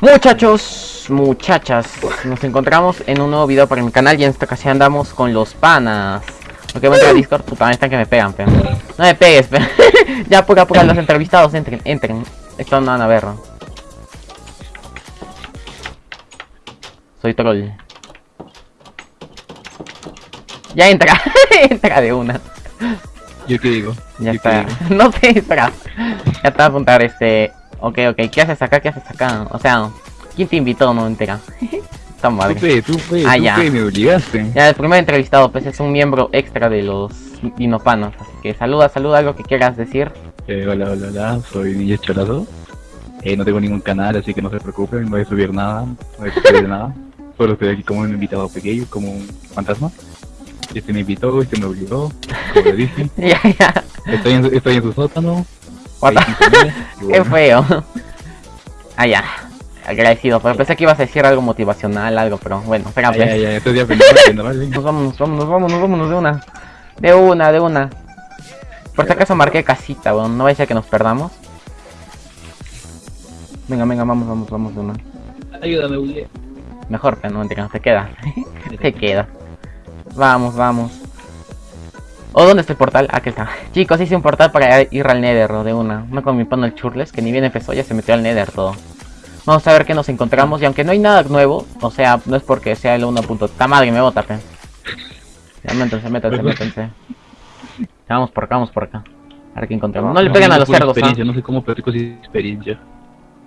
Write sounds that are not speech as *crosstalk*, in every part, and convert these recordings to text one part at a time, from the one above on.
Muchachos, muchachas, nos encontramos en un nuevo video para mi canal y en esta ocasión andamos con los panas. Ok, voy a entrar a Discord, puta, están que me pegan, pero. No me pegues, pero. *laughs* ya, apura, apura, los entrevistados, entren, entren. Esto no van a ver. Soy troll. Ya entra, *laughs* entra de una. ¿Yo qué digo? Ya ¿Yo está. *laughs* No sé, espera. Ya te voy a apuntar este. Ok, ok. ¿Qué haces acá? ¿Qué haces acá? O sea, ¿quién te invitó? No entera. Madre. Tú fe, tú fe, Ah, tú ya. me obligaste. Ya, el primer entrevistado, pues es un miembro extra de los dinopanos. Así que saluda, saluda algo que quieras decir. Eh, hola, hola, hola, soy Ninja Cholado. Eh, no tengo ningún canal, así que no se preocupen, no voy a subir nada, no voy a subir nada. *laughs* Solo estoy aquí como un invitado pequeño, como un fantasma. Este me invitó, este me obligó, como le dije. *laughs* ya, ya. Estoy en, estoy en su sótano. *laughs* Qué bueno. feo. Ah, ya. Agradecido, pero pensé que ibas a decir algo motivacional, algo, pero bueno, espera, ya, pues. ya, estoy ya aprendiendo, aprendiendo, ¿vale? Nos vamos, vámonos, vámonos, vámonos de una. De una, de una. Por si acaso marqué casita, weón. No vaya a ser que nos perdamos. Venga, venga, vamos, vamos, vamos de una. Ayúdame, Uli. Mejor que no, te queda. *laughs* te queda. Vamos, vamos. ¿O dónde está el portal? Aquí está. Chicos, hice un portal para ir al Nether de una. No con mi pano el Churles, que ni bien empezó, ya se metió al Nether todo. Vamos a ver qué nos encontramos. Y aunque no hay nada nuevo, o sea, no es porque sea el 1. ¡Ta madre, me bota, pe! Ya métanse, métanse, métanse. Ya, Vamos por acá, vamos por acá. A ver qué encontramos. No le pegan a los cerdos, ¿ah? experiencia, No sé cómo platico sin experiencia.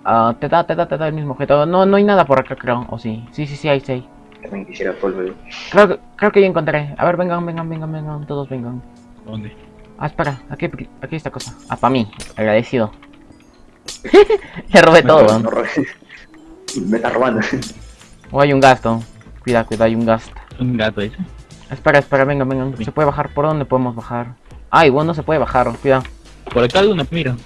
Ah, te da, te da, te da el mismo objeto. No, no hay nada por acá, creo. O sí. Sí, sí, sí, hay, sí. hay. También quisiera polvo. Creo, que- creo que ya encontré. A ver, vengan, vengan, vengan, vengan. Todos vengan. ¿Dónde? Ah, espera. Aquí, aquí esta cosa. Ah, para mí. Agradecido. *laughs* Le robé todo, No. Me está robando. O hay un gasto. Cuidado, cuidado, hay un gasto. Un gato ese. Espera, espera, vengan, vengan. ¿Se puede bajar? ¿Por dónde podemos bajar? Ay, bueno, no se puede bajar. Cuidado. Por acá hay una, mira.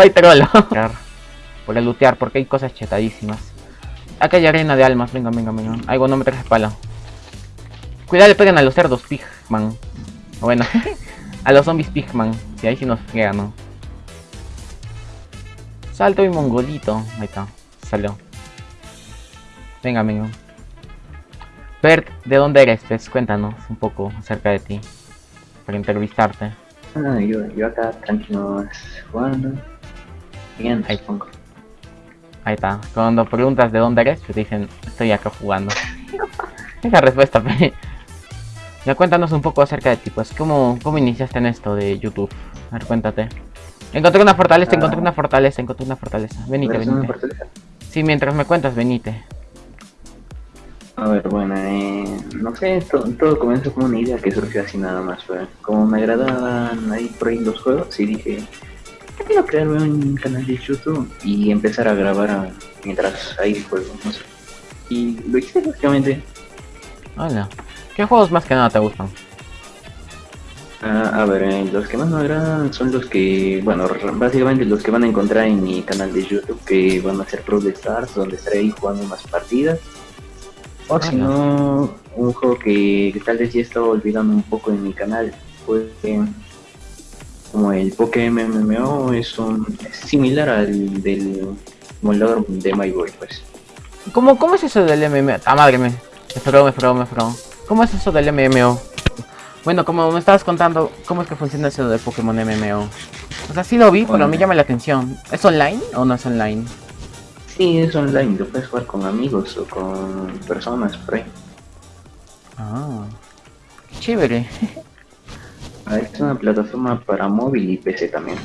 No hay trolo. Por el lootear, porque hay cosas chetadísimas. Acá hay arena de almas. Vengan, vengan. Ay, bueno, no me traje pala. Cuidado, le pegan a los cerdos Pigman. Bueno, *laughs* a los zombies Pigman. Si ahí sí nos fregan, ¿no? Salto y mongolito. Ahí está. Salió. Venga, venga. Bert, ¿de dónde eres? Pues cuéntanos un poco acerca de ti. Para entrevistarte. Ah, yo, yo acá tranquilo jugando. Bien, Ahí. está. Cuando preguntas de dónde eres, te dicen, estoy acá jugando. *laughs* Esa respuesta, *laughs* pe. Ya cuéntanos un poco acerca de ti, pues, ¿cómo, cómo iniciaste en esto de YouTube? A ver, cuéntate. Encontré una fortaleza, Ah. encontré una fortaleza, encontré una fortaleza. Venite, ¿Pero venite. fortaleza? Sí, mientras me cuentas, venite. A ver, bueno, eh, no sé, to- todo comenzó como una idea que surgió así nada más. fue Como me agradaban ahí por ahí los juegos, y dije, ¿por qué no crearme un canal de YouTube y empezar a grabar a- mientras ahí juego? No sé. Y lo hice básicamente. Hola. ¿Qué juegos más que nada te gustan? Ah, a ver, eh, los que más me agradan son los que, bueno, básicamente los que van a encontrar en mi canal de YouTube, que van a ser Pro de Stars, donde estaré ahí jugando más partidas. O Ah, si no, un juego que, que tal vez ya estaba olvidando un poco en mi canal, fue eh, como el Pokémon MMO, es, un, es similar al del molador de My Boy, pues. ¿Cómo, cómo es eso del MMO? Ah, madre me. Me fregó, me fregó, me fregó. ¿Cómo es eso del MMO? Bueno, como me estabas contando, ¿cómo es que funciona eso de Pokémon MMO? O sea, sí lo vi, pero Bueno. me llama la atención. ¿Es online o no es online? Sí, es online, lo puedes jugar con amigos o con personas por ahí. Ah, qué chévere. Ah, Es una plataforma para móvil y PC también.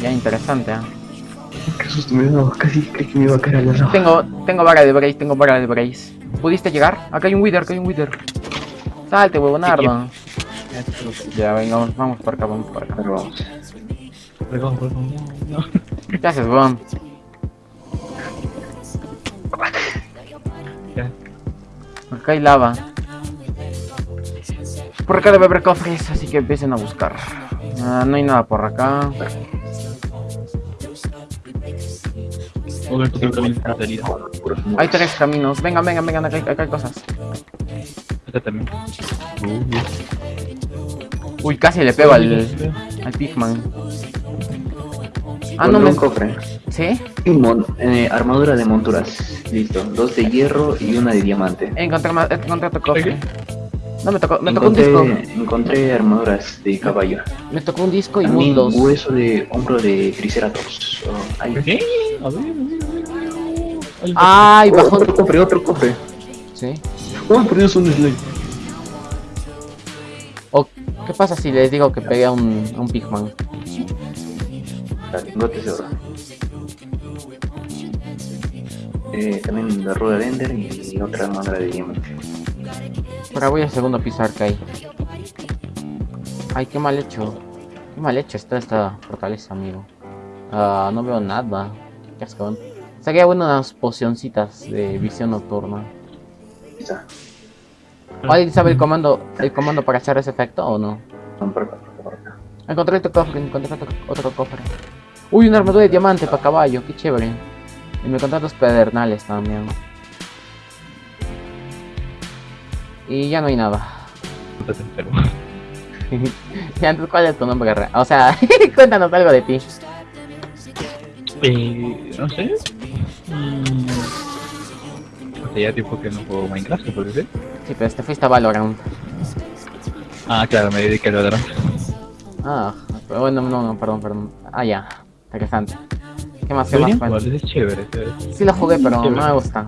Ya interesante, ¿ah? Qué susto me casi creí que me iba a caer a la roja. Tengo, tengo vara de Brace, tengo vara de Brace. ¿Pudiste llegar? Acá hay un Wither, acá hay un Wither. Salte, huevonardo. Ya, venga, vamos, vamos por acá, vamos por acá. Pero vamos. Perdón, perdón, no, no. ¿Qué haces, weón? Ya. Acá hay lava. Por acá debe haber cofres, así que empiecen a buscar. Ah, no hay nada por acá. Hay tres caminos. Vengan, vengan, vengan, acá hay, acá hay cosas. Acá también. Uh, Uy, casi le pego al, al Pigman. Ah, no me... un cofre. ¿Sí? Mon- eh, armadura de monturas. Listo. Dos de hierro y una de diamante. Encontré, encontré otro cofre. No, me tocó, me tocó un encontré, disco. encontré armaduras de caballo. Me tocó un disco y También mundos. hueso de hombro de Triceratops. Oh, ay. ¿Qué? A ver, a ver, a ver. Ay, Ay, Oh, bajó. otro cofre, otro cofre. Sí. Oh, por Dios, un slime. O, ¿qué pasa si les digo que pegué a un, a un Pigman? Lingotes de oro. Eh, también la rueda de Ender y otra armadura de diamante. Pero voy al segundo piso arcade. Ay, qué mal hecho. Qué mal hecho está esta fortaleza, amigo. Ah, no veo nada. Qué asco. Saqué unas pocioncitas de visión nocturna. ¿Alguien sabe el comando, el comando para hacer ese efecto o no? Encontré otro cofre, encontré otro, otro cofre. Uy, una armadura de diamante para caballo, qué chévere. Y me encontré dos pedernales también. Y ya no hay nada. enfermo. *laughs* y antes, ¿cuál es tu nombre? re- O sea, *laughs* cuéntanos algo de ti. Eh, no sé. Mm. Hace ya tiempo que no juego Minecraft, ¿se puede ser? Sí, pero te fuiste a Valorant. Ah, claro, me dediqué al Valorant. Ah, pero bueno, no, no, perdón, perdón. Ah, ya. Interesante. ¿Qué más? ¿Qué más? jugar, es chévere. chévere. Sí lo jugué, pero no me gusta.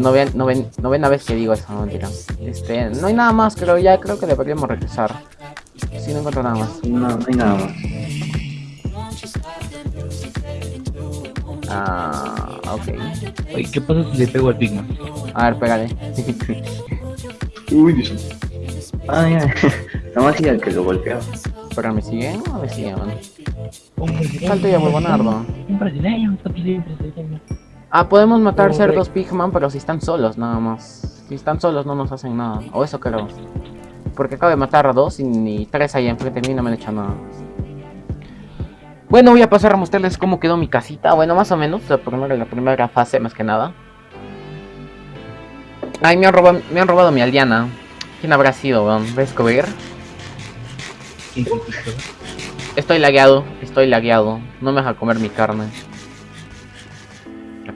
Novena, noven, novena vez que digo eso, no mentira. Este, no hay nada más, creo ya, creo que deberíamos regresar. Si no encuentro nada más. No, no hay nada más. Ah, ok. Oye, ¿qué pasa si le pego al Pigman? A ver, pégale. Uy, Dios. Ah, ya. *laughs* Nada más siga el que lo golpeaba. Pero me siguen o me siguen, man? Un brasileño. Salto ya, huevonardo. Un brasileño, un brasileño. Ah, podemos matar cerdos Pigman, pero si están solos, nada más. Si están solos no nos hacen nada. O eso creo. Porque acabo de matar a dos y, ni tres ahí enfrente de mí no me han hecho nada. Bueno, voy a pasar a mostrarles cómo quedó mi casita. Bueno, más o menos, la primera, la primera fase, más que nada. Ay, me han robado, me han robado mi aldeana. ¿Quién habrá sido, weón? ¿Voy a descubrir? Estoy lagueado, estoy lagueado. No me deja comer mi carne.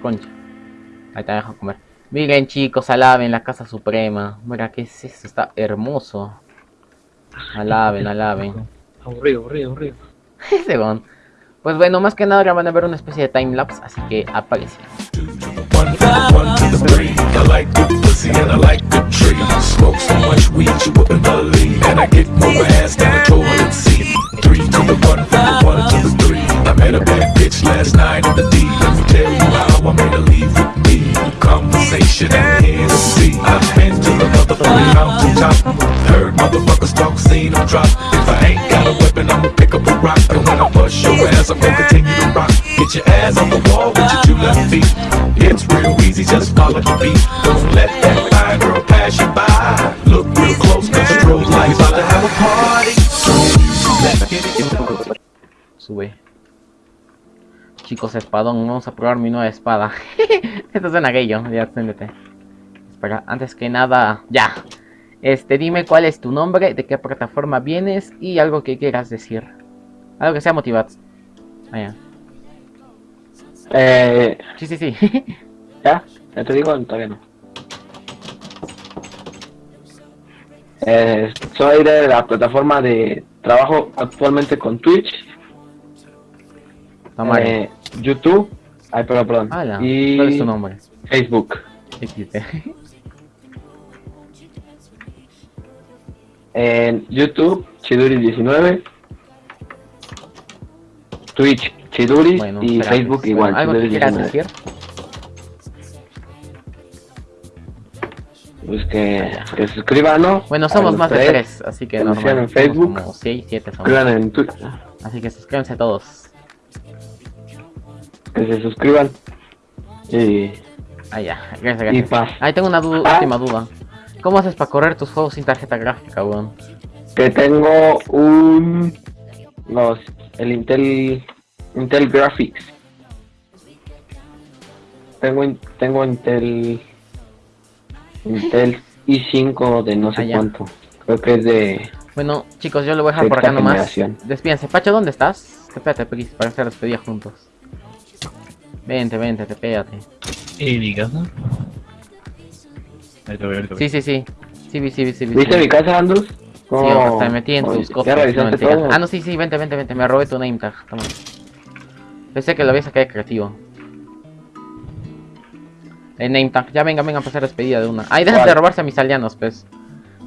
Concha. Ahí te deja comer. Miren chicos, alaben la casa suprema. Mira, ¿qué es eso? Está hermoso. Alaben, alaben. Aburrido, aburrido, aburrido. *laughs* Ese. Pues bueno, más que nada ahora van a ver una especie de timelapse, así que aparece. Conversation and Hennessy. I've been to the motherfucking mountaintop. Heard motherfuckers talk, seen them drop. If I ain't got a weapon, I'ma pick up a rock. And when I bust your ass, I'm gonna continue to rock. Get your ass on the wall with your two left feet. It's real easy, just follow the beat. Don't let that fine girl pass you by. Look real close, cause the strobe lights about to have a party. Let's get it. Chicos, espadón, vamos a probar mi nueva espada. *laughs* Esto suena gay, yo, ya siéntete. Espera, antes que nada, ya. Este, dime cuál es tu nombre, de qué plataforma vienes y algo que quieras decir. Algo que sea motivado. Ah, ya. Eh, Sí, sí, sí. *laughs* ¿Ya? ¿Ya te digo? Todavía no. Eh, soy de la plataforma de trabajo actualmente con Twitch. Eh, YouTube, ay, perdón, perdón, Ala, y ¿cuál es tu nombre? Facebook. XD. *laughs* En YouTube, Chiduri19, Twitch, Chiduris Bueno, y Facebook igual, ¿Algo que quieras Chiduris19. decir? Pues que, que se suscriban, ¿no? Bueno, somos más de tres, tres, así que normal. en Somos Facebook. Como 6, 7 somos. Suscriban en Twitch, Así que suscríbanse todos. Que se suscriban y, Ah, ya. Gracias, y gracias. paz. Ahí tengo una du- Ah. última duda. ¿Cómo haces para correr tus juegos sin tarjeta gráfica, weón? que tengo un los el Intel Intel Graphics tengo tengo Intel Intel *laughs* i5 de no sé Ah, cuánto Creo que es de Bueno, chicos, yo lo voy a dejar por acá nomás. Despídense. Pacho, ¿dónde estás? Espérate, Pequis, para hacer despedida juntos. Vente, vente, te pégate. ¿Y mi casa? Ahí te voy, ahorita voy. Sí, sí, sí. Sí, vi, sí, vi, sí, vi, ¿Viste sí. mi casa, Andrus? Sí, ¿Cómo- hasta me metí en tus cosas. Ah, no, sí, sí, vente, vente, vente. Me robé tu name tag. Toma. Pensé que lo había sacado de creativo. El name tag. Ya venga, venga a pasar despedida de una. Ay, dejan de robarse a mis aldeanos, pues.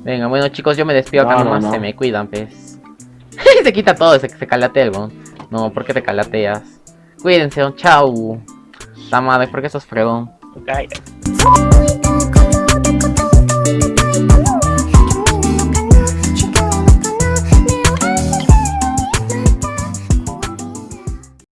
Venga, bueno, chicos, yo me despido acá No, no, nomás. no. Se me cuidan, pues. *laughs* se quita todo, se, se calatea el bon. No, ¿por qué te calateas? Cuídense, chau. La madre, ¿por qué sos fregón? Ok.